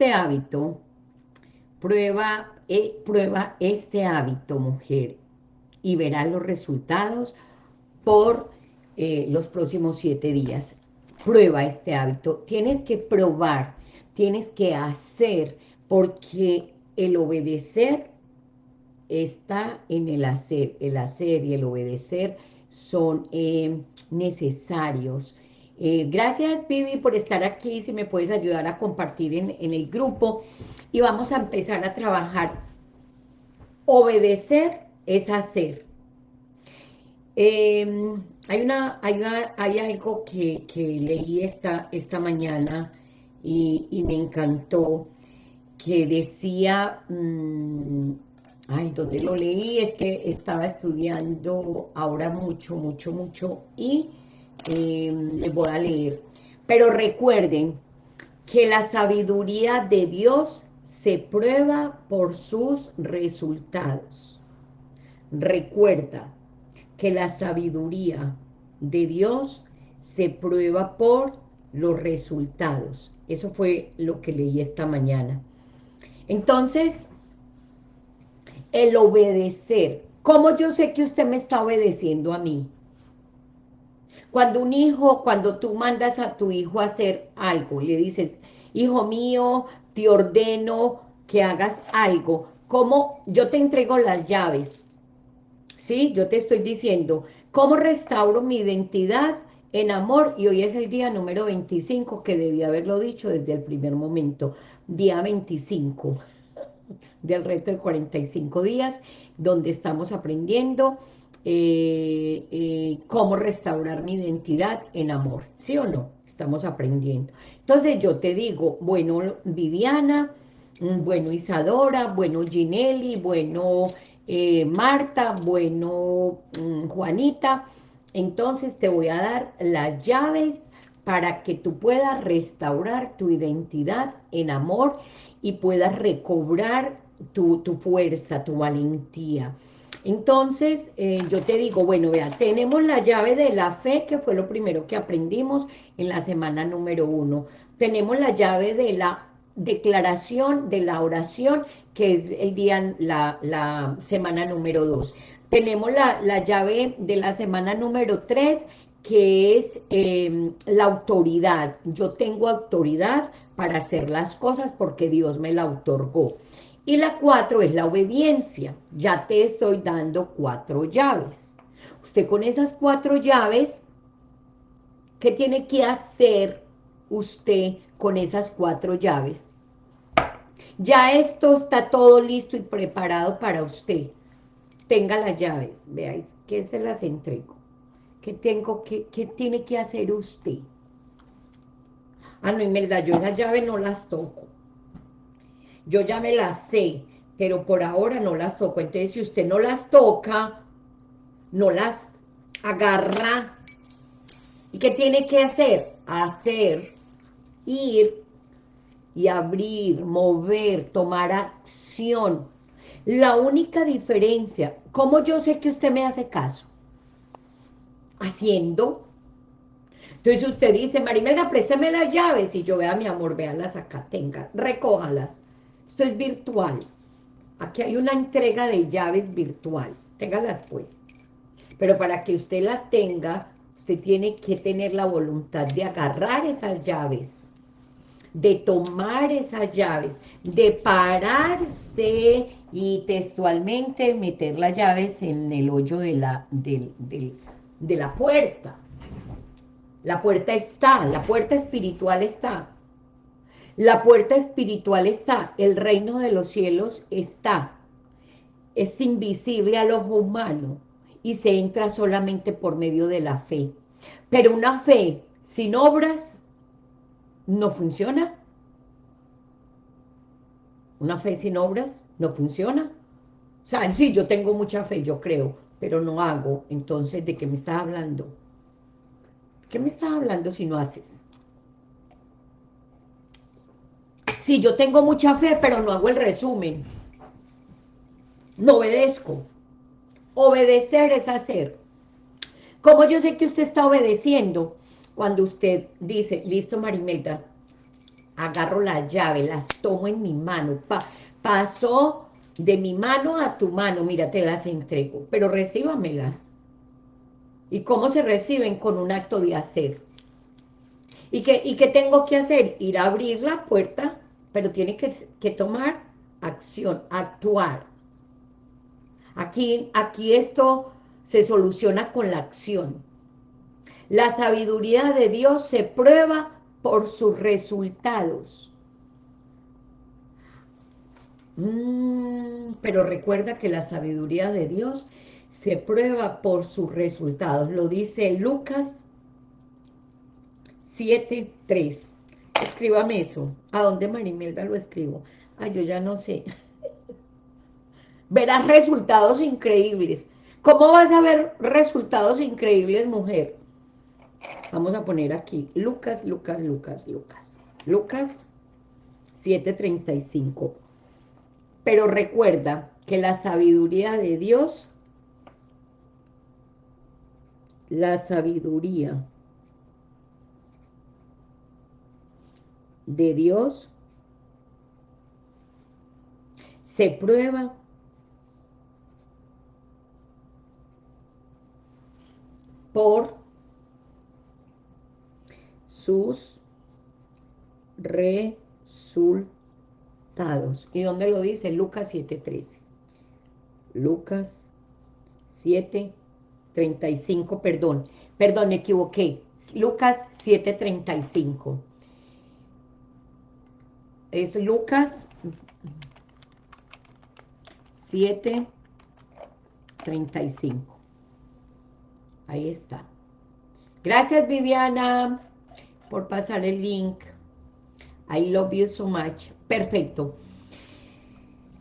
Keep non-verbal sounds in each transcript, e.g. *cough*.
este hábito, prueba, eh, prueba este hábito, mujer, y verás los resultados por eh, los próximos siete días. Prueba este hábito. Tienes que probar, tienes que hacer, porque el obedecer está en el hacer. El hacer y el obedecer son eh, necesarios. Eh, gracias, Vivi, por estar aquí. Si me puedes ayudar a compartir en, el grupo. Y vamos a empezar a trabajar. Obedecer es hacer. Em, hay, una, hay, hay, algo que, leí esta, esta mañana y, me encantó, que decía, mm, ay, donde lo leí, es que estaba estudiando ahora mucho, mucho, mucho, y les voy a leer. Pero recuerden que la sabiduría de Dios se prueba por sus resultados. Recuerda, que la sabiduría de Dios se prueba por los resultados. Eso fue lo que leí esta mañana. Entonces, el obedecer. ¿Cómo yo sé que usted me está obedeciendo a mí? Cuando un hijo, cuando tú mandas a tu hijo a hacer algo, le dices, hijo mío, te ordeno que hagas algo. ¿Cómo yo te entrego las llaves? ¿sí? Yo te estoy diciendo, ¿cómo restauro mi identidad en amor? Y hoy es el día número 25, que debía haberlo dicho desde el primer momento, día 25 del reto de 45 días, donde estamos aprendiendo eh, eh, cómo restaurar mi identidad en amor, ¿sí o no? Estamos aprendiendo. Entonces yo te digo, bueno, Viviana, mm, bueno, Isadora, bueno, Ginelli, bueno, eh, Marta, bueno, mm, Juanita, entonces te voy a dar las llaves para que tú puedas restaurar tu identidad en amor y puedas recobrar tu, fuerza, tu valentía. Entonces, eh, yo te digo, bueno, vea, tenemos la llave de la fe, que fue lo primero que aprendimos en la semana número uno. Tenemos la llave de la declaración, de la oración, que es el día, la, semana número 2. Tenemos la, llave de la semana número 3, que es em, la autoridad. Yo tengo autoridad para hacer las cosas porque Dios me la otorgó. Y la 4 es la obediencia. Ya te estoy dando cuatro llaves. Usted con esas cuatro llaves, ¿qué tiene que hacer usted con esas cuatro llaves? Ya esto está todo listo y preparado para usted. Tenga las llaves, vea, que se las entrego. ¿Qué, tengo, qué, qué tiene que hacer usted? Ah, no, Imelda, yo esas llaves no las toco. Yo ya me las sé, pero por ahora no las toco. Entonces, si usted no las toca, no las agarra. ¿Y qué tiene que hacer? Hacer, ir y abrir, mover, tomar acción. La única diferencia, ¿cómo yo sé que usted me hace caso? Haciendo. Entonces usted dice, Marimelda, présteme las llaves, y yo vea, mi amor, véalas acá, tenga, recójalas. Esto es virtual. Aquí hay una entrega de llaves virtual, téngalas pues. Pero para que usted las tenga, usted tiene que tener la voluntad de agarrar esas llaves de tomar esas llaves, de pararse y textualmente meter las llaves en el hoyo de la, de, de la puerta. La puerta está, la puerta espiritual está. La puerta espiritual está, el reino de los cielos está. Es invisible al ojo humano y se entra solamente por medio de la fe. Pero una fe sin obras no funciona. Una fe sin obras no funciona. O sea, sí, yo tengo mucha fe, yo creo, pero no hago. Entonces, ¿de qué me estás hablando? ¿Qué me estás hablando si no haces? Sí, yo tengo mucha fe, pero no hago el resumen. No obedezco. Obedecer es hacer. ¿Cómo yo sé que usted está obedeciendo? cuando usted dice, listo Marimelda, agarro la llave, las tomo en mi mano, pasó de mi mano a tu mano, mira, te las entrego, pero recíbamelas. ¿Y cómo se reciben? Con un acto de hacer. ¿Y y qué tengo que hacer? Ir a abrir la puerta, pero tiene que, tomar acción, actuar. Aquí, aquí esto se soluciona con la acción. La sabiduría de Dios se prueba por sus resultados. Mm, pero recuerda que la sabiduría de Dios se prueba por sus resultados. Lo dice Lucas 7.3. Escríbame eso. ¿A dónde Marimelda lo escribo? Ay, yo ya no sé. *laughs* Verás resultados increíbles. ¿Cómo vas a ver resultados increíbles, mujer? Vamos a poner aquí, Lucas, Lucas, Lucas, Lucas. Lucas 7.35. Pero recuerda que la sabiduría de Dios, la sabiduría de Dios se prueba por sus resultados. ¿Y dónde lo dice? Lucas 7.13. Lucas 7.35, perdón. Perdón, me equivoqué. Lucas 7.35. Es Lucas 7.35. Ahí está. Gracias, Viviana por pasar el link. I love you so much. Perfecto.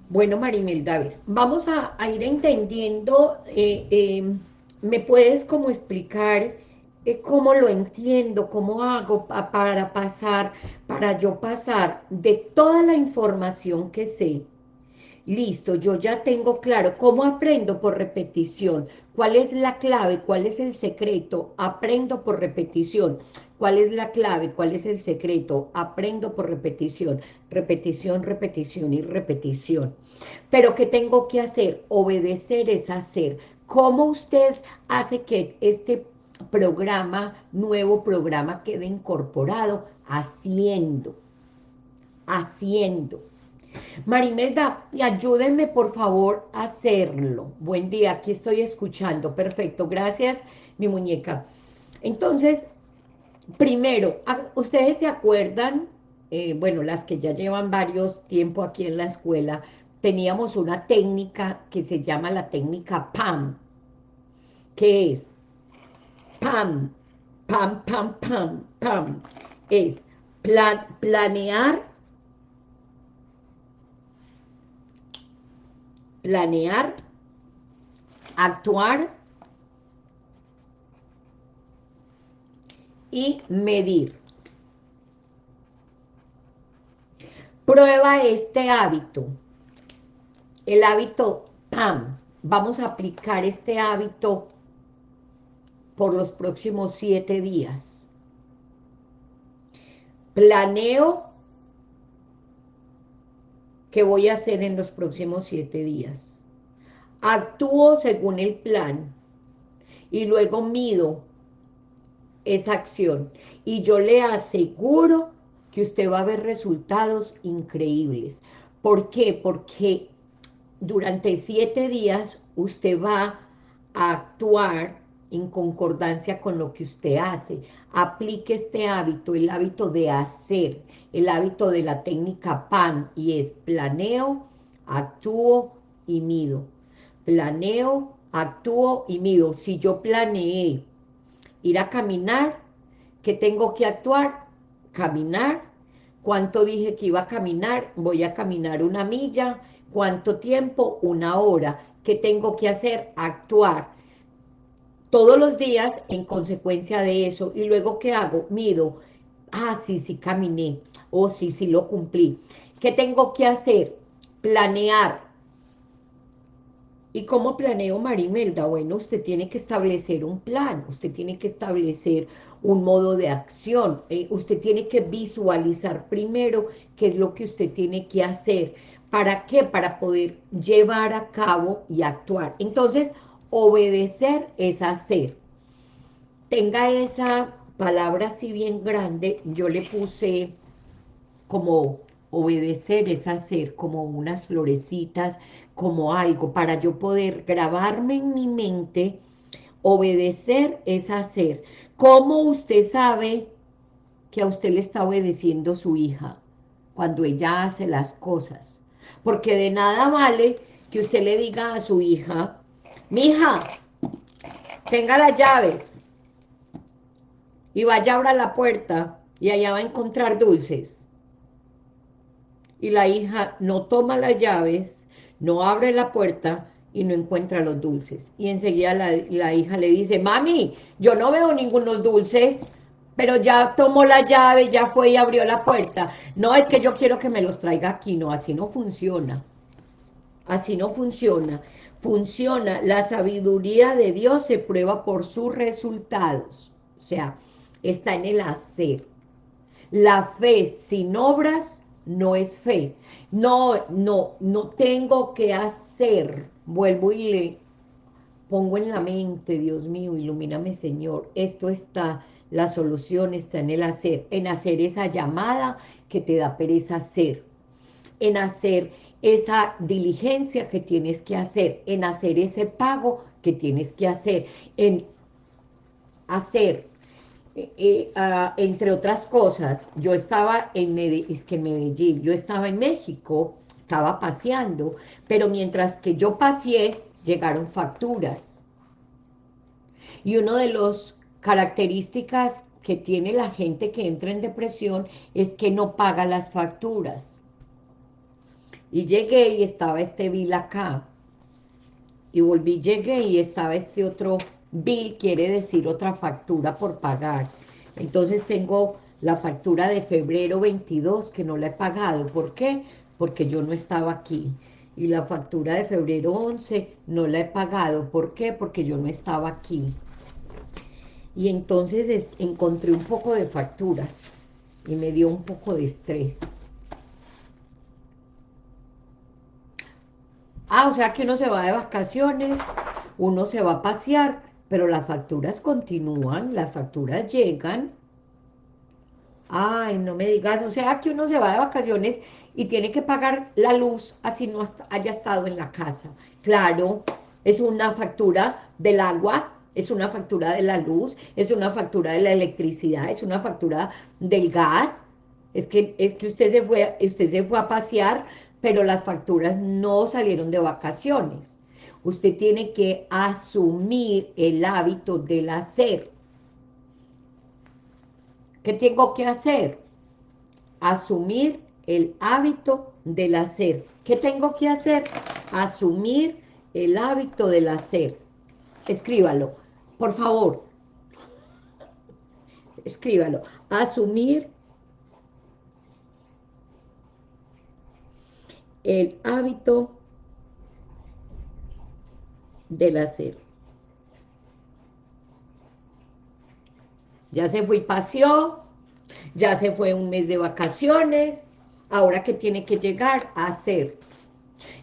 Bueno, Marimelda, a ver, vamos a, ir entendiendo, eh, em, ¿me puedes como explicar eh, cómo lo entiendo, cómo hago para pasar, para yo pasar de toda la información que sé, listo, yo ya tengo claro, ¿cómo aprendo? Por repetición, ¿cuál es la clave? ¿Cuál es el secreto? Aprendo por repetición. ¿Cuál es la clave? ¿Cuál es el secreto? Aprendo por repetición, repetición, repetición y repetición. Pero ¿qué tengo que hacer? Obedecer es hacer. ¿Cómo usted hace que este programa, nuevo programa, quede incorporado? Haciendo, haciendo. Marimelda, ayúdenme por favor a hacerlo. Buen día, aquí estoy escuchando. Perfecto, gracias, mi muñeca. Entonces, primero, ¿ustedes se acuerdan? Eh, bueno, las que ya llevan varios tiempo aquí en la escuela, teníamos una técnica que se llama la técnica PAM. ¿Qué es? PAM, PAM, PAM, PAM, PAM. Es planear, planear, actuar, y medir. Prueba este hábito, el hábito PAM. Vamos a aplicar este hábito por los próximos siete días. Planeo qué voy a hacer en los próximos siete días. Actúo según el plan y luego mido esa acción. Y yo le aseguro que usted va a ver resultados increíbles. ¿Por qué? Porque durante siete días usted va a actuar en concordancia con lo que usted hace. Aplique este hábito, el hábito de hacer, el hábito de la técnica PAN, y es planeo, actúo y mido. Planeo, actúo y mido. Si yo planeé ir a caminar, ¿qué tengo que actuar? Caminar, ¿cuánto dije que iba a caminar? Voy a caminar una milla, ¿cuánto tiempo? Una hora, ¿qué tengo que hacer? Actuar, todos los días en consecuencia de eso, y luego ¿qué hago? Mido, ah, sí, sí caminé, o oh, sí, sí lo cumplí. ¿Qué tengo que hacer? Planear, ¿Y cómo planeo Marimelda? Bueno, usted tiene que establecer un plan, usted tiene que establecer un modo de acción. Eh, usted tiene que visualizar primero qué es lo que usted tiene que hacer. ¿Para qué? Para poder llevar a cabo y actuar. Entonces, obedecer es hacer. Tenga esa palabra así bien grande, yo le puse como obedecer es hacer, como unas florecitas, como algo, para yo poder grabarme en mi mente, obedecer es hacer. ¿Cómo usted sabe que a usted le está obedeciendo su hija? Cuando ella hace las cosas. Porque de nada vale que usted le diga a su hija, mi hija, tenga las llaves y vaya a abrir la puerta y allá va a encontrar dulces. Y la hija no toma las llaves, no abre la puerta y no encuentra los dulces. Y enseguida la, la hija le dice, mami, yo no veo ningunos dulces, pero ya tomó la llave, ya fue y abrió la puerta. No, es que yo quiero que me los traiga aquí. No, así no funciona. Así no funciona. Funciona, la sabiduría de Dios se prueba por sus resultados. O sea, está en el hacer. La fe sin obras no es fe. No, no, no tengo que hacer. Vuelvo y le pongo en la mente, Dios mío, ilumíname Señor. Esto está, la solución está en el hacer. En hacer esa llamada que te da pereza hacer. En hacer esa diligencia que tienes que hacer. En hacer ese pago que tienes que hacer. En hacer eh, eh, ah, entre otras cosas, yo estaba en Medellín, es que Medellín, yo estaba en México, estaba paseando, pero mientras que yo paseé, llegaron facturas. Y una de las características que tiene la gente que entra en depresión es que no paga las facturas. Y llegué y estaba este bill acá. Y volví, llegué y estaba este otro Bill quiere decir otra factura por pagar. Entonces tengo la factura de febrero 22 que no la he pagado. ¿Por qué? Porque yo no estaba aquí. Y la factura de febrero 11 no la he pagado. ¿Por qué? Porque yo no estaba aquí. Y entonces encontré un poco de facturas y me dio un poco de estrés. Ah, o sea que uno se va de vacaciones, uno se va a pasear, pero las facturas continúan, las facturas llegan. Ay, no me digas, o sea que uno se va de vacaciones y tiene que pagar la luz así no haya estado en la casa. Claro, es una factura del agua, es una factura de la luz, es una factura de la electricidad, es una factura del gas. Es que, es que usted, se fue, usted se fue a pasear, pero las facturas no salieron de vacaciones usted tiene que asumir el hábito del hacer. ¿Qué tengo que hacer? Asumir el hábito del hacer. ¿Qué tengo que hacer? Asumir el hábito del hacer. Escríbalo, por favor. Escríbalo. Asumir el hábito del hacer. Ya se fue y paseó, ya se fue un mes de vacaciones, ahora que tiene que llegar a hacer.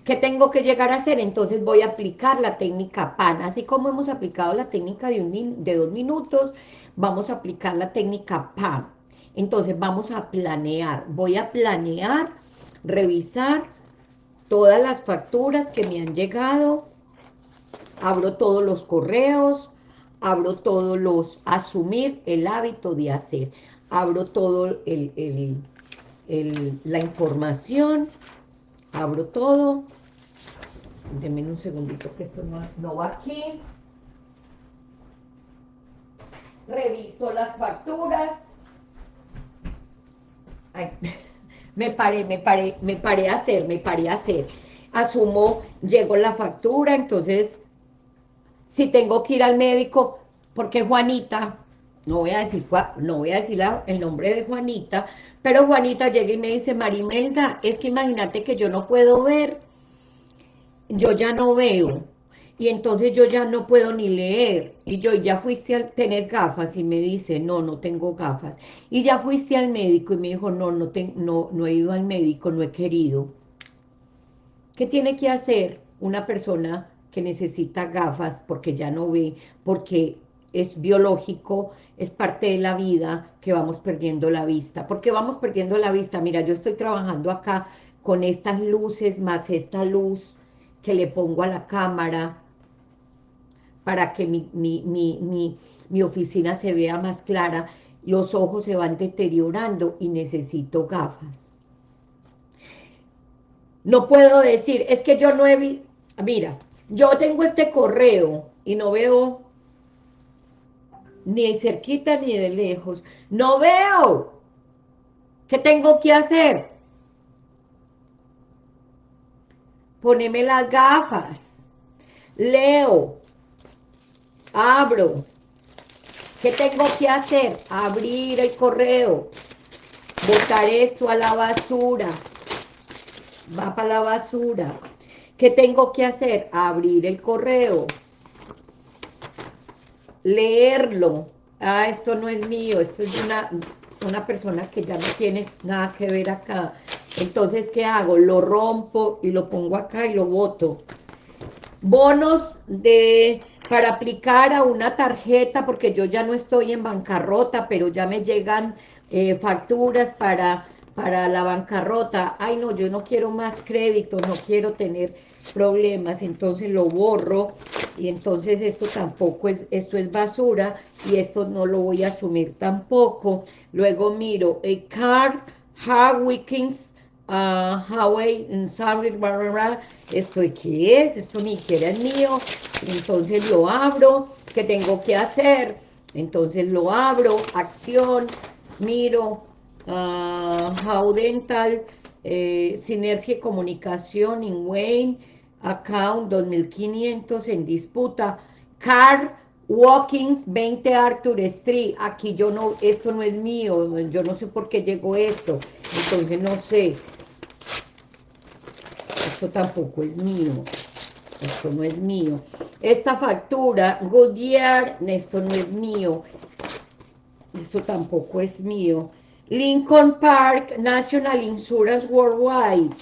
¿Qué tengo que llegar a hacer? Entonces voy a aplicar la técnica PAN, así como hemos aplicado la técnica de, un de dos minutos, vamos a aplicar la técnica PAN. Entonces vamos a planear, voy a planear, revisar todas las facturas que me han llegado, abro todos los correos, abro todos los, asumir el hábito de hacer, abro todo el, la información, abro todo, denme un segundito que esto no, no va aquí, reviso las facturas, Ay, *laughs* me paré, me paré, me paré a hacer, me paré a hacer, asumo, llegó la factura, entonces si tengo que ir al médico, porque Juanita, no voy a decir, no voy a decir el nombre de Juanita, pero Juanita llega y me dice, Marimelda, es que imagínate que yo no puedo ver, yo ya no veo, y entonces yo ya no puedo ni leer, y yo, ya fuiste al, ¿tenés gafas? Y me dice, no, no tengo gafas, y ya fuiste al médico, y me dijo, no, no, no, no he ido al médico, no he querido. ¿Qué tiene que hacer una persona que necesita gafas porque ya no ve, porque es biológico, es parte de la vida que vamos perdiendo la vista. ¿Por qué vamos perdiendo la vista? Mira, yo estoy trabajando acá con estas luces más esta luz que le pongo a la cámara para que mi, mi, oficina se vea más clara, los ojos se van deteriorando y necesito gafas. No puedo decir, es que yo no he visto, mira, yo tengo este correo y no veo ni cerquita ni de lejos. No veo. ¿Qué tengo que hacer? Poneme las gafas. Leo. Abro. ¿Qué tengo que hacer? Abrir el correo. Botar esto a la basura. Va para la basura. ¿Qué tengo que hacer? Abrir el correo leerlo. Ah, esto no es mío, esto es una, una persona que ya no tiene nada que ver acá. Entonces, ¿qué hago? Lo rompo y lo pongo acá y lo boto. Bonos de para aplicar a una tarjeta, porque yo ya no estoy en bancarrota, pero ya me llegan eh, facturas para, para la bancarrota. Ay, no, yo no quiero más crédito, no quiero tener problemas, entonces lo borro y entonces esto tampoco es, esto es basura y esto no lo voy a asumir tampoco. Luego miro, a card, how weekends, uh, Huawei, esto qué es, esto ni siquiera es mío, entonces lo abro, ¿qué tengo que hacer? Entonces lo abro, acción, miro, uh, How Dental, eh, Sinergia Comunicación, in Wayne, account 2500 en disputa, car Walkings 20 Arthur Street, aquí yo no, esto no es mío, yo no sé por qué llegó esto, entonces no sé, esto tampoco es mío, esto no es mío, esta factura, Goodyear, esto no es mío, esto tampoco es mío, Lincoln Park National Insurance Worldwide,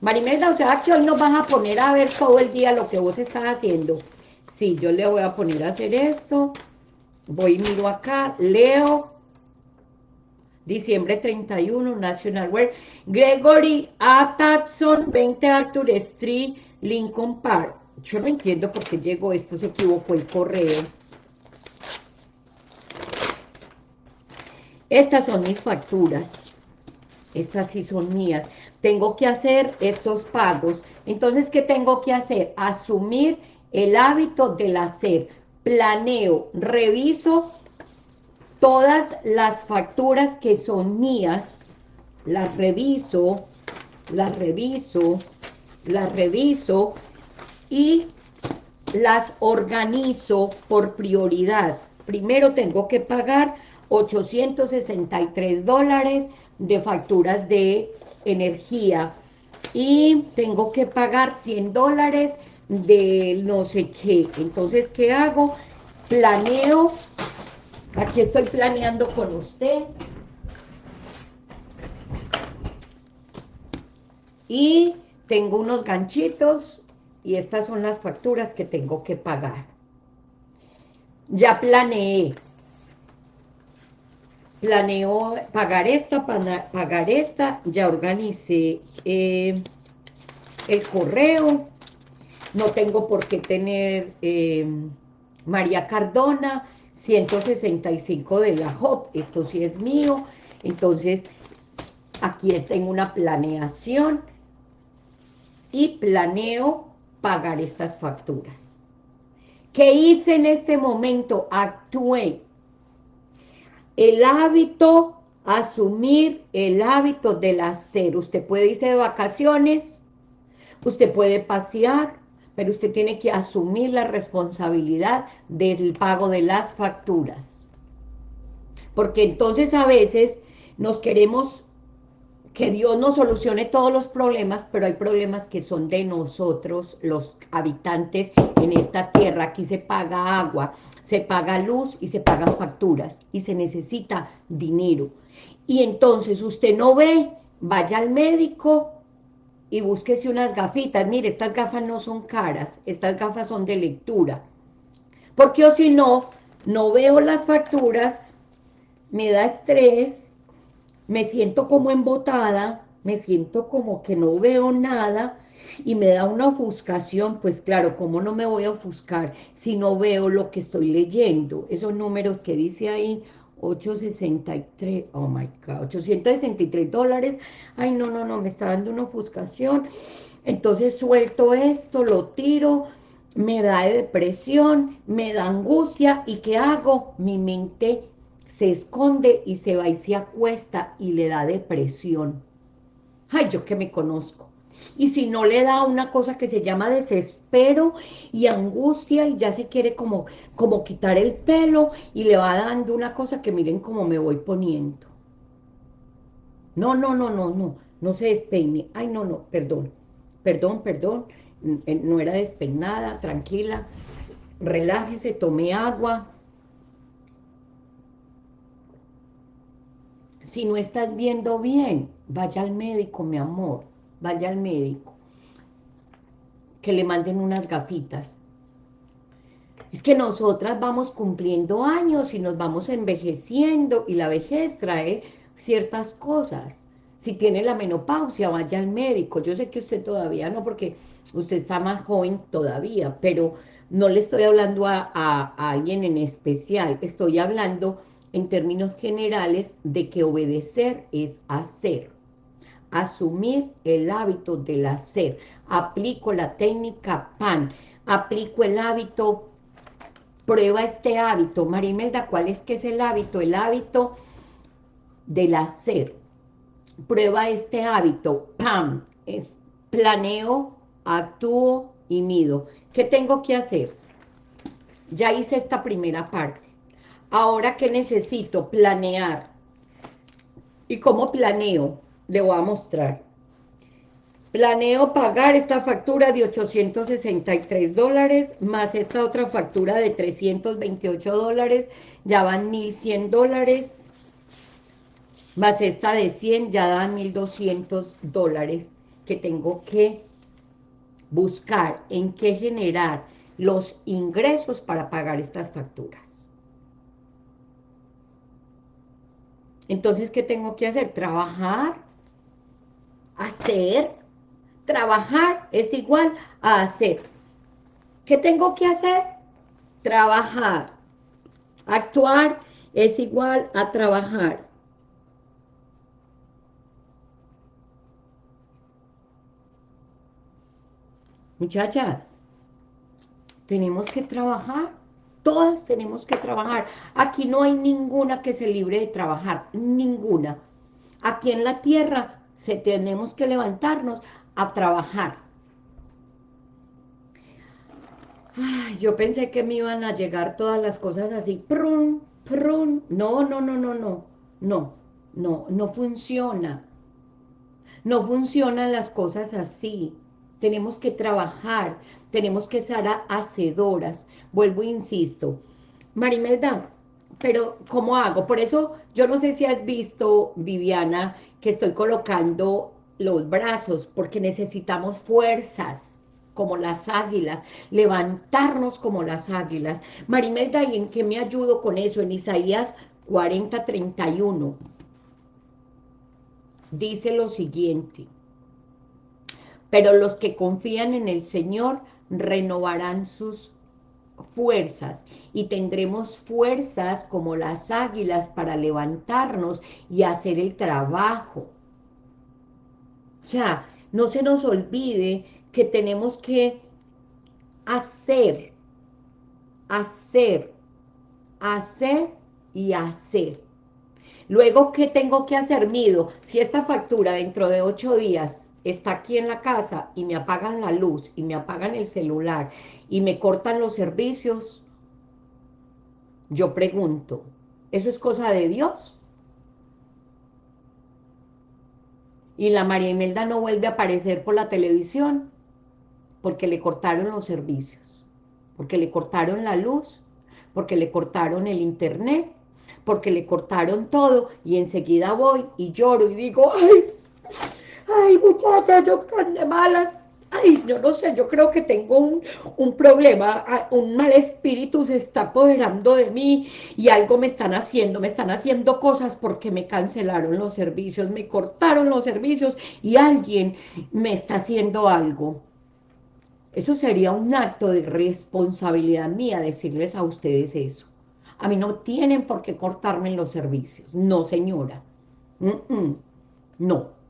Marimelda, o sea que hoy nos van a poner a ver todo el día lo que vos estás haciendo. Sí, yo le voy a poner a hacer esto. Voy, miro acá, leo. Diciembre 31, National Wear. Gregory A. Tapson, 20 Arthur Street, Lincoln Park. Yo no entiendo por qué llegó esto, se equivocó el correo. Estas son mis facturas. Estas sí son mías tengo que hacer estos pagos. Entonces, ¿qué tengo que hacer? Asumir el hábito del hacer. Planeo, reviso todas las facturas que son mías, las reviso, las reviso, las reviso y las organizo por prioridad. Primero tengo que pagar 863 dólares de facturas de energía y tengo que pagar 100 dólares de no sé qué. Entonces, ¿qué hago? Planeo, aquí estoy planeando con usted. Y tengo unos ganchitos y estas son las facturas que tengo que pagar. Ya planeé planeo pagar esta, pagar esta, ya organicé eh, el correo, no tengo por qué tener eh, María Cardona, 165 de la HOP, esto sí es mío, entonces aquí tengo una planeación y planeo pagar estas facturas. ¿Qué hice en este momento? Actué el hábito, asumir el hábito del hacer. Usted puede irse de vacaciones, usted puede pasear, pero usted tiene que asumir la responsabilidad del pago de las facturas. Porque entonces a veces nos queremos que Dios nos solucione todos los problemas, pero hay problemas que son de nosotros, los habitantes en esta tierra. Aquí se paga agua, se paga luz y se pagan facturas y se necesita dinero. Y entonces usted no ve, vaya al médico y búsquese unas gafitas. Mire, estas gafas no son caras, estas gafas son de lectura. Porque o si no, no veo las facturas, me da estrés, me siento como embotada, me siento como que no veo nada y me da una ofuscación, pues claro, ¿cómo no me voy a ofuscar si no veo lo que estoy leyendo? Esos números que dice ahí, 863, oh my God, 863 dólares, ay no, no, no, me está dando una ofuscación, entonces suelto esto, lo tiro, me da depresión, me da angustia, ¿y qué hago? Mi mente se esconde y se va y se acuesta y le da depresión. Ay, yo que me conozco. Y si no le da una cosa que se llama desespero y angustia y ya se quiere como, como quitar el pelo y le va dando una cosa que miren cómo me voy poniendo. No, no, no, no, no, no se despeine. Ay, no, no, perdón, perdón, perdón, no era despeinada, tranquila, relájese, tome agua, Si no estás viendo bien, vaya al médico, mi amor, vaya al médico. Que le manden unas gafitas. Es que nosotras vamos cumpliendo años y nos vamos envejeciendo y la vejez trae ciertas cosas. Si tiene la menopausia, vaya al médico. Yo sé que usted todavía no, porque usted está más joven todavía, pero no le estoy hablando a, a alguien en especial. Estoy hablando en términos generales de que obedecer es hacer. Asumir el hábito del hacer. Aplico la técnica PAN. Aplico el hábito, prueba este hábito. Marimelda, ¿cuál es que es el hábito? El hábito del hacer. Prueba este hábito. PAN. Es planeo, actúo y mido. ¿Qué tengo que hacer? Ya hice esta primera parte Ahora, ¿qué necesito? Planear. ¿Y cómo planeo? Le voy a mostrar. Planeo pagar esta factura de 863 dólares, más esta otra factura de 328 dólares, ya van 1.100 dólares, más esta de 100, ya dan 1.200 dólares que tengo que buscar en qué generar los ingresos para pagar estas facturas. Entonces, ¿qué tengo que hacer? Trabajar, hacer, trabajar es igual a hacer. ¿Qué tengo que hacer? Trabajar. Actuar es igual a trabajar. Muchachas, tenemos que trabajar. Todas tenemos que trabajar. Aquí no hay ninguna que se libre de trabajar, ninguna. Aquí en la tierra se tenemos que levantarnos a trabajar. Ay, yo pensé que me iban a llegar todas las cosas así, prun, prun. No, no, no, no, no, no, no, no funciona. No funcionan las cosas así tenemos que trabajar, tenemos que ser hacedoras. Vuelvo e insisto. Marimelda, pero ¿cómo hago? Por eso, yo no sé si has visto, Viviana, que estoy colocando los brazos, porque necesitamos fuerzas, como las águilas, levantarnos como las águilas. Marimelda, ¿y en qué me ayudo con eso? En Isaías 40, 31. Dice lo siguiente pero los que confían en el Señor renovarán sus fuerzas y tendremos fuerzas como las águilas para levantarnos y hacer el trabajo. O sea, no se nos olvide que tenemos que hacer, hacer, hacer y hacer. Luego, ¿qué tengo que hacer? Mido, si esta factura dentro de ocho días está aquí en la casa y me apagan la luz y me apagan el celular y me cortan los servicios, yo pregunto, ¿eso es cosa de Dios? y la María Imelda no vuelve a aparecer por la televisión porque le cortaron los servicios, porque le cortaron la luz, porque le cortaron el internet, porque le cortaron todo y enseguida voy y lloro y digo, ay, ay muchacha, yo de malas, ay, yo no sé, yo creo que tengo un, un, problema, ah, un mal espíritu se está apoderando de mí y algo me están haciendo, me están haciendo cosas porque me cancelaron los servicios, me cortaron los servicios y alguien me está haciendo algo. Eso sería un acto de responsabilidad mía decirles a ustedes eso. A mí no tienen por qué cortarme los servicios. No, señora. No.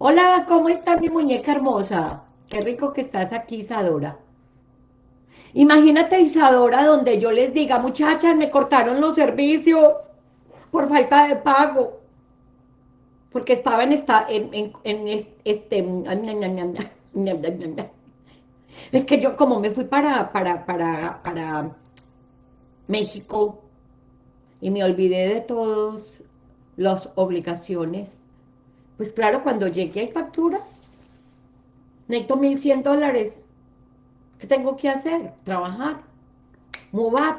Hola, ¿cómo estás mi muñeca hermosa? Qué rico que estás aquí, Isadora. Imagínate, Isadora, donde yo les diga, muchachas, me cortaron los servicios por falta de pago. Porque estaba en esta, en, en, este, *laughs* es que yo como me fui para, para, para, para México y me olvidé de todas las obligaciones, pues claro, cuando llegué hay facturas, necesito 1.100 dólares, ¿qué tengo que hacer? Trabajar, move up,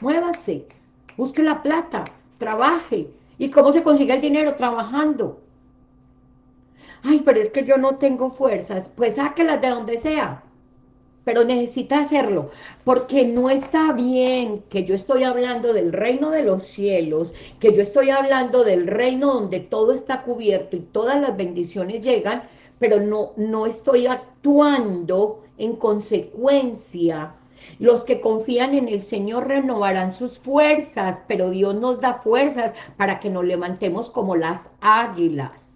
muévase, busque la plata, trabaje, ¿y cómo se consigue el dinero? Trabajando, ay, pero es que yo no tengo fuerzas, pues sáquelas de donde sea, pero necesita hacerlo, porque no está bien que yo estoy hablando del reino de los cielos, que yo estoy hablando del reino donde todo está cubierto y todas las bendiciones llegan, pero no, no estoy actuando en consecuencia. Los que confían en el Señor renovarán sus fuerzas, pero Dios nos da fuerzas para que nos levantemos como las águilas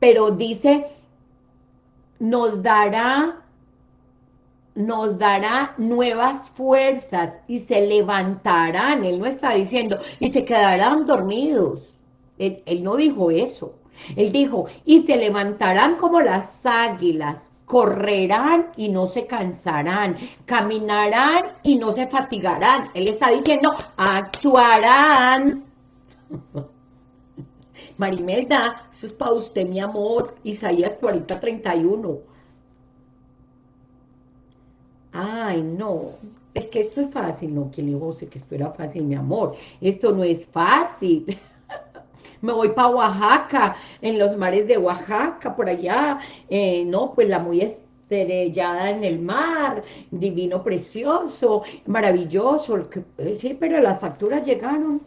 pero dice, nos dará, nos dará nuevas fuerzas y se levantarán, él no está diciendo, y se quedarán dormidos, él, él no dijo eso, él dijo, y se levantarán como las águilas, correrán y no se cansarán, caminarán y no se fatigarán. Él está diciendo, actuarán. *laughs* Marimelda, eso es para usted, mi amor. Isaías 40, 31. Ay, no. Es que esto es fácil. No, que le dijo que esto era fácil, mi amor. Esto no es fácil. *laughs* Me voy para Oaxaca, en los mares de Oaxaca, por allá. Eh, no, pues la muy estrellada en el mar, divino, precioso, maravilloso. Sí, pero las facturas llegaron.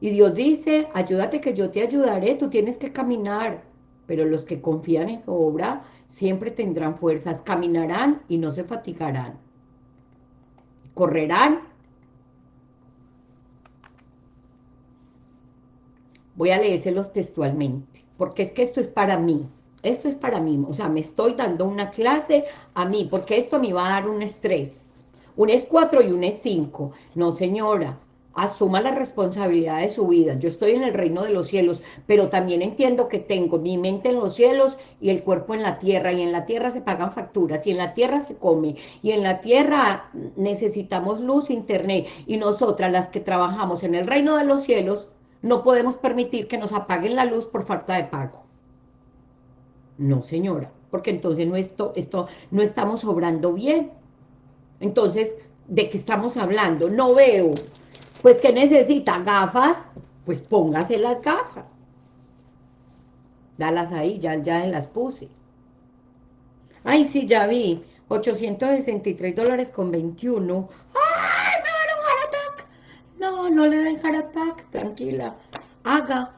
Y Dios dice, ayúdate que yo te ayudaré, tú tienes que caminar. Pero los que confían en obra siempre tendrán fuerzas, caminarán y no se fatigarán. Correrán. Voy a leérselos textualmente, porque es que esto es para mí. Esto es para mí, o sea, me estoy dando una clase a mí, porque esto me va a dar un estrés. Un es 4 y un es 5. No, señora, asuma la responsabilidad de su vida. Yo estoy en el reino de los cielos, pero también entiendo que tengo mi mente en los cielos y el cuerpo en la tierra, y en la tierra se pagan facturas, y en la tierra se come, y en la tierra necesitamos luz, internet, y nosotras las que trabajamos en el reino de los cielos, no podemos permitir que nos apaguen la luz por falta de pago. No, señora, porque entonces no, esto, esto, no estamos obrando bien. Entonces, ¿de qué estamos hablando? No veo pues, ¿qué necesita? ¿Gafas? Pues póngase las gafas. Dalas ahí, ya, ya las puse. Ay, sí, ya vi. 863 dólares con 21. ¡Ay, me van a heart! No, no le den heart attack, tranquila. Haga.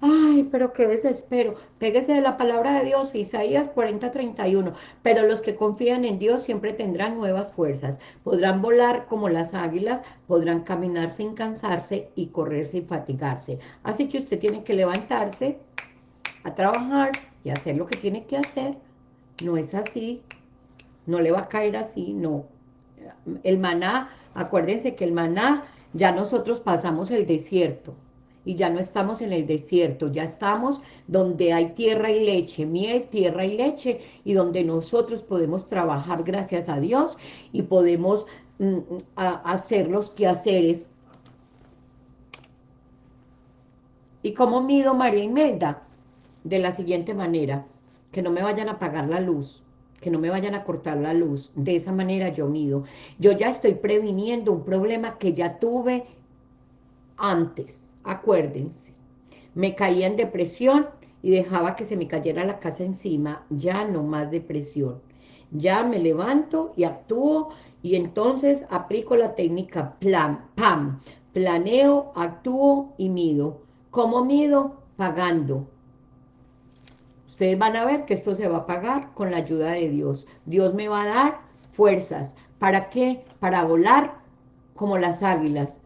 Ay, pero qué desespero. Péguese de la palabra de Dios, Isaías 40, 31. Pero los que confían en Dios siempre tendrán nuevas fuerzas. Podrán volar como las águilas, podrán caminar sin cansarse y correr sin fatigarse. Así que usted tiene que levantarse a trabajar y hacer lo que tiene que hacer. No es así. No le va a caer así, no. El maná, acuérdense que el maná, ya nosotros pasamos el desierto y ya no estamos en el desierto, ya estamos donde hay tierra y leche, miel, tierra y leche, y donde nosotros podemos trabajar gracias a Dios y podemos mm, a hacer los quehaceres. ¿Y cómo mido María Imelda? De la siguiente manera, que no me vayan a apagar la luz, que no me vayan a cortar la luz. De esa manera yo mido. Yo ya estoy previniendo un problema que ya tuve antes, acuérdense. Me caía en depresión y dejaba que se me cayera la casa encima, ya no más depresión. Ya me levanto y actúo y entonces aplico la técnica plan, PAM, planeo, actúo y mido. ¿Cómo mido? Pagando. Ustedes van a ver que esto se va a pagar con la ayuda de Dios. Dios me va a dar fuerzas. ¿Para qué? Para volar como las águilas,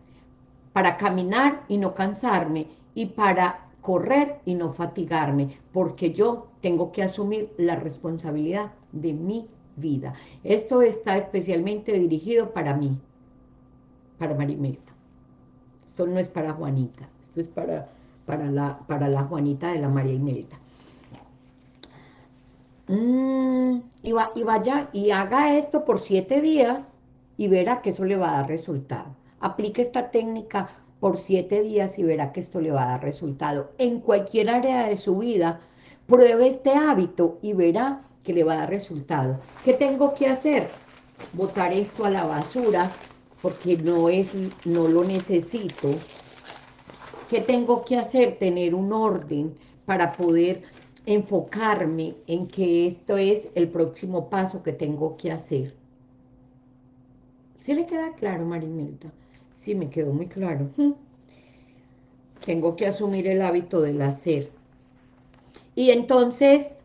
para caminar y no cansarme, y para correr y no fatigarme, porque yo tengo que asumir la responsabilidad de mi vida. Esto está especialmente dirigido para mí, para Marimelta. Esto no es para Juanita, esto es para, para, la, para la Juanita de la María Imelda. Mm, y, y vaya y haga esto por siete días y verá que eso le va a dar resultado. Aplique esta técnica por siete días y verá que esto le va a dar resultado. En cualquier área de su vida, pruebe este hábito y verá que le va a dar resultado. ¿Qué tengo que hacer? Botar esto a la basura porque no, es, no lo necesito. ¿Qué tengo que hacer? Tener un orden para poder enfocarme en que esto es el próximo paso que tengo que hacer. ¿Sí le queda claro, Marimelta? Sí, me quedó muy claro. Tengo que asumir el hábito del hacer. Y entonces,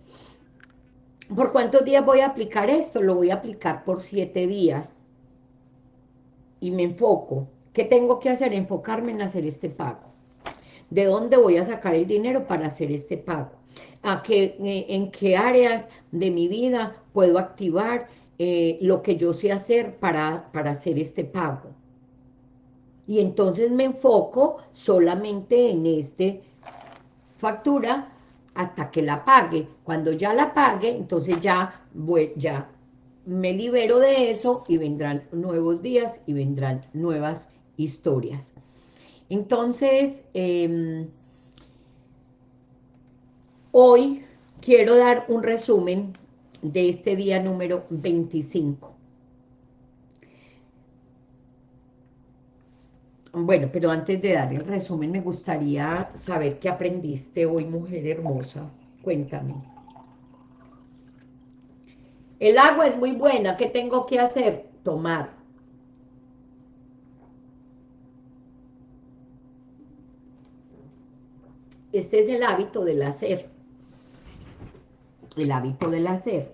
¿por cuántos días voy a aplicar esto? Lo voy a aplicar por siete días. Y me enfoco. ¿Qué tengo que hacer? Enfocarme en hacer este pago. ¿De dónde voy a sacar el dinero para hacer este pago? ¿A qué, eh, ¿En qué áreas de mi vida puedo activar eh, lo que yo sé hacer para, para hacer este pago? Y entonces me enfoco solamente en este factura hasta que la pague. Cuando ya la pague, entonces ya, voy, ya me libero de eso y vendrán nuevos días y vendrán nuevas historias. Entonces, em, hoy quiero dar un resumen de este día número 25. Bueno, pero antes de dar el resumen, me gustaría saber qué aprendiste hoy, mujer hermosa. Cuéntame. El agua es muy buena. ¿Qué tengo que hacer? Tomar. Este es el hábito del hacer. El hábito del hacer.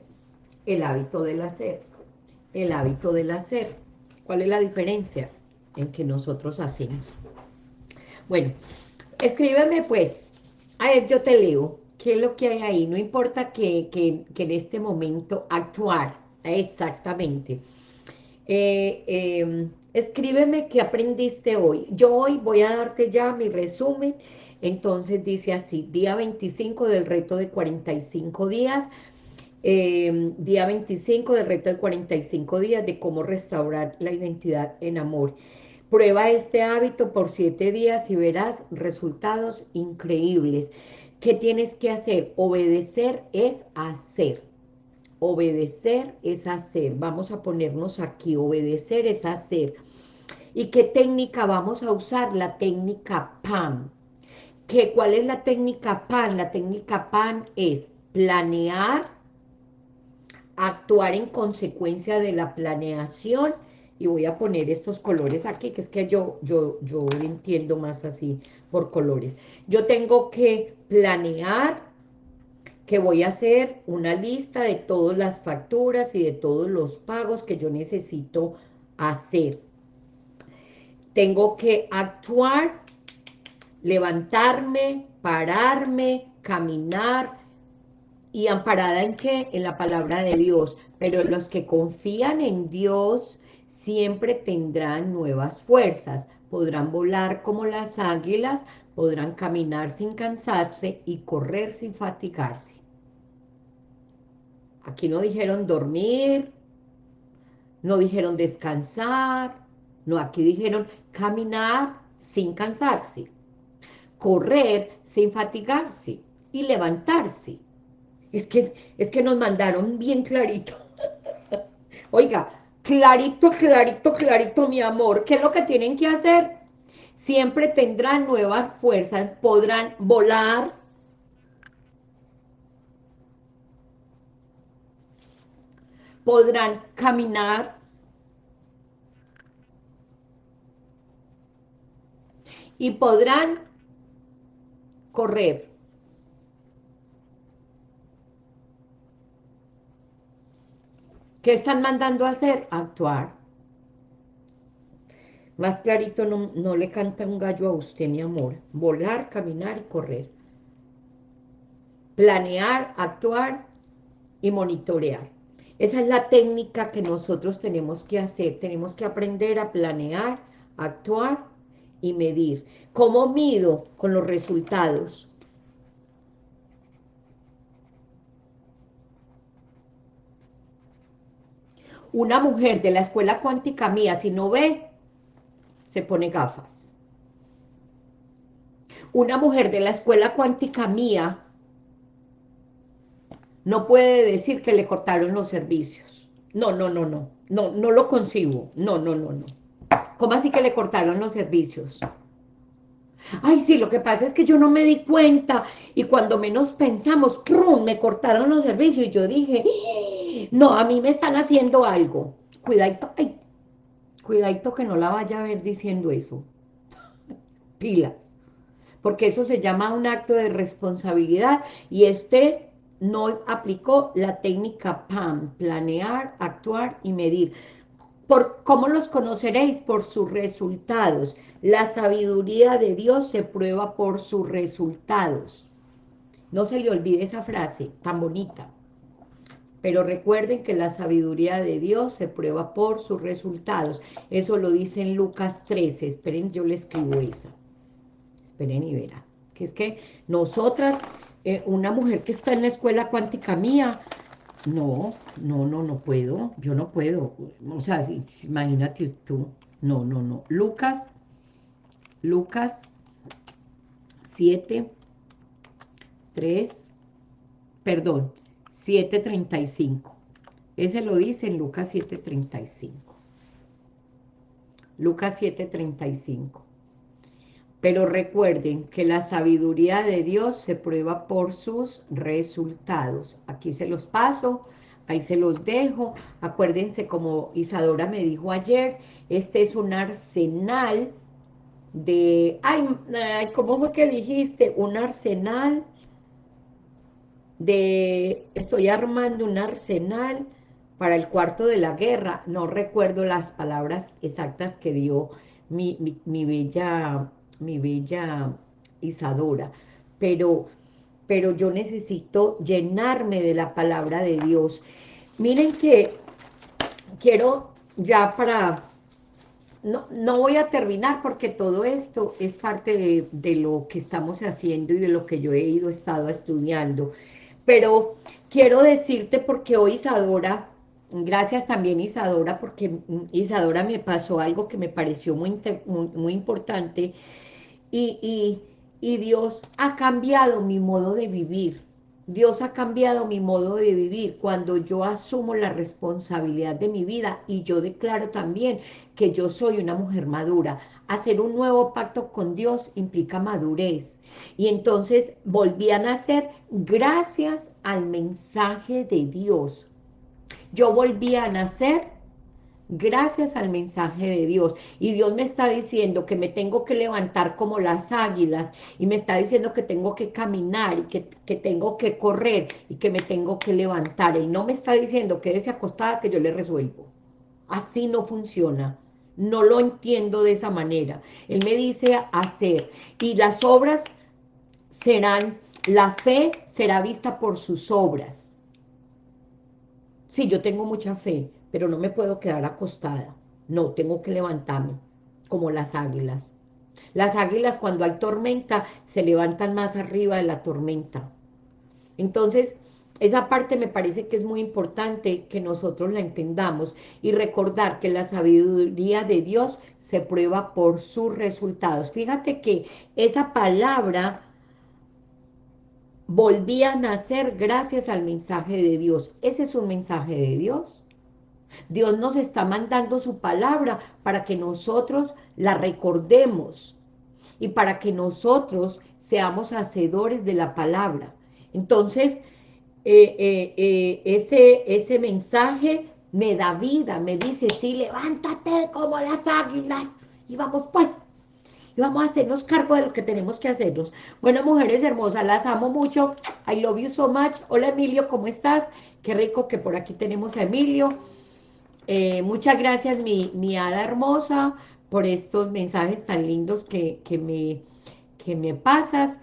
El hábito del hacer. El hábito del hacer. ¿Cuál es la diferencia? En que nosotros hacemos. Bueno, escríbeme pues, a ver, yo te leo, qué es lo que hay ahí, no importa que, en este momento actuar, exactamente. Eh, em, escríbeme qué aprendiste hoy. Yo hoy voy a darte ya mi resumen, entonces dice así, día 25 del reto de 45 días, em, día 25 del reto de 45 días de cómo restaurar la identidad en amor. Prueba este hábito por siete días y verás resultados increíbles. ¿Qué tienes que hacer? Obedecer es hacer. Obedecer es hacer. Vamos a ponernos aquí. Obedecer es hacer. ¿Y qué técnica vamos a usar? La técnica PAN. ¿Qué, ¿Cuál es la técnica PAN? La técnica PAN es planear, actuar en consecuencia de la planeación y voy a poner estos colores aquí, que es que yo, yo, yo entiendo más así por colores. Yo tengo que planear que voy a hacer una lista de todas las facturas y de todos los pagos que yo necesito hacer. Tengo que actuar, levantarme, pararme, caminar, y amparada en qué? En la palabra de Dios. Pero los que confían en Dios siempre tendrán nuevas fuerzas, podrán volar como las águilas, podrán caminar sin cansarse y correr sin fatigarse. Aquí no dijeron dormir, No dijeron descansar, no, aquí dijeron caminar sin cansarse, correr sin fatigarse y levantarse. Es que, es que nos mandaron bien clarito. *laughs* Oiga, clarito, clarito, clarito, mi amor. ¿Qué es lo que tienen que hacer? Siempre tendrán nuevas fuerzas, podrán volar, podrán caminar, y podrán correr. ¿Qué están mandando a hacer? Actuar. Más clarito no, no, le canta un gallo a usted, mi amor. Volar, caminar y correr. Planear, actuar y monitorear. Esa es la técnica que nosotros tenemos que hacer. Tenemos que aprender a planear, actuar y medir. ¿Cómo mido? Con los resultados. Una mujer de la escuela cuántica mía, si no ve, se pone gafas. Una mujer de la escuela cuántica mía no puede decir que le cortaron los servicios. No, no, no, no. No, no lo concibo. No, no, no, no. ¿Cómo así que le cortaron los servicios? Ay, sí, lo que pasa es que yo no me di cuenta y cuando menos pensamos, ¡prum! me cortaron los servicios y yo dije, no, a mí me están haciendo algo. Cuidadito, ay, cuidadito que no la vaya a ver diciendo eso. *laughs* Pilas. Porque eso se llama un acto de responsabilidad y este no aplicó la técnica PAM, planear, actuar y medir. ¿Cómo los conoceréis? Por sus resultados. La sabiduría de Dios se prueba por sus resultados. No se le olvide esa frase tan bonita. Pero recuerden que la sabiduría de Dios se prueba por sus resultados. Eso lo dice en Lucas 13. Esperen, yo le escribo esa. Esperen y verán. Que es que nosotras, eh, una mujer que está en la escuela cuántica mía, no, no, no, no puedo, yo no puedo. O sea, imagínate tú. No, no, no. Lucas, Lucas 7, 3, perdón, 7.35. Ese lo dice en Lucas 7.35. Lucas 7.35. Pero recuerden que la sabiduría de Dios se prueba por sus resultados. Aquí se los paso, ahí se los dejo. Acuérdense, como Isadora me dijo ayer, este es un arsenal de... Ay, ¿cómo fue que dijiste? Un arsenal de... Estoy armando un arsenal para el cuarto de la guerra. No recuerdo las palabras exactas que dio mi, mi, mi bella mi bella Isadora, pero, pero yo necesito llenarme de la palabra de Dios. Miren que quiero ya para... No, no voy a terminar porque todo esto es parte de, de lo que estamos haciendo y de lo que yo he ido, estado estudiando. Pero quiero decirte porque hoy Isadora Gracias también Isadora, porque Isadora me pasó algo que me pareció muy, muy, muy importante y, Dios ha cambiado mi modo de vivir. Dios ha cambiado mi modo de vivir cuando yo asumo la responsabilidad de mi vida y yo declaro también que yo soy una mujer madura. Hacer un nuevo pacto con Dios implica madurez. Y entonces volví a nacer gracias al mensaje de Dios. Yo volví a nacer gracias al mensaje de Dios. Y Dios me está diciendo que me tengo que levantar como las águilas, y me está diciendo que tengo que caminar, y que, tengo que correr, y que me tengo que levantar. Él no me está diciendo, quédese acostada que yo le resuelvo. Así no funciona. No lo entiendo de esa manera. Él me dice hacer, y las obras serán, la fe será vista por sus obras. Sí, yo tengo mucha fe, pero no me puedo quedar acostada. No, tengo que levantarme, como las águilas. Las águilas cuando hay tormenta se levantan más arriba de la tormenta. Entonces, esa parte me parece que es muy importante que nosotros la entendamos y recordar que la sabiduría de Dios se prueba por sus resultados. Fíjate que esa palabra volvía a nacer gracias al mensaje de Dios. Ese es un mensaje de Dios. Dios nos está mandando su palabra para que nosotros la recordemos y para que nosotros seamos hacedores de la palabra. Entonces, eh, eh, eh, ese, ese mensaje me da vida, me dice, sí, levántate como las águilas, y vamos pues, y vamos a hacernos cargo de lo que tenemos que hacernos. Bueno, mujeres hermosas, las amo mucho, I love you so much. Hola Emilio, ¿cómo estás? Qué rico que por aquí tenemos a Emilio. muchas gracias, mi, mi hada hermosa, por estos mensajes tan lindos que, que, me, que me pasas.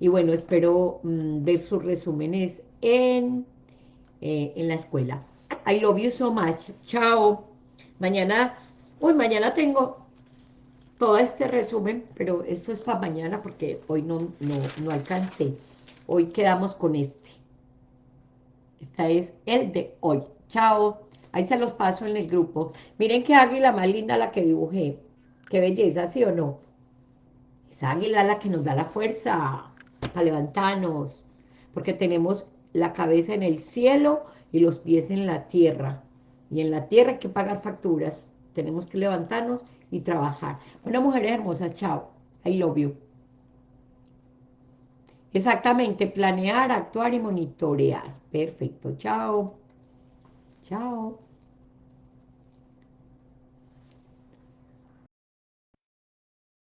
Y bueno, espero mm, ver sus resúmenes en, eh, en la escuela. I love you so much. Chao. Mañana, uy, mañana tengo todo este resumen, pero esto es para mañana porque hoy no, no, no alcancé. Hoy quedamos con este. Esta es el de hoy. Chao. Ahí se los paso en el grupo. Miren qué águila más linda la que dibujé. Qué belleza, ¿sí o no? Esa águila la que nos da la fuerza a levantarnos. Porque tenemos la cabeza en el cielo y los pies en la tierra. Y en la tierra hay que pagar facturas. Tenemos que levantarnos y trabajar. Bueno, mujeres hermosas, chao. I love you. Exactamente, planear, actuar y monitorear. Perfecto, chao. Chao.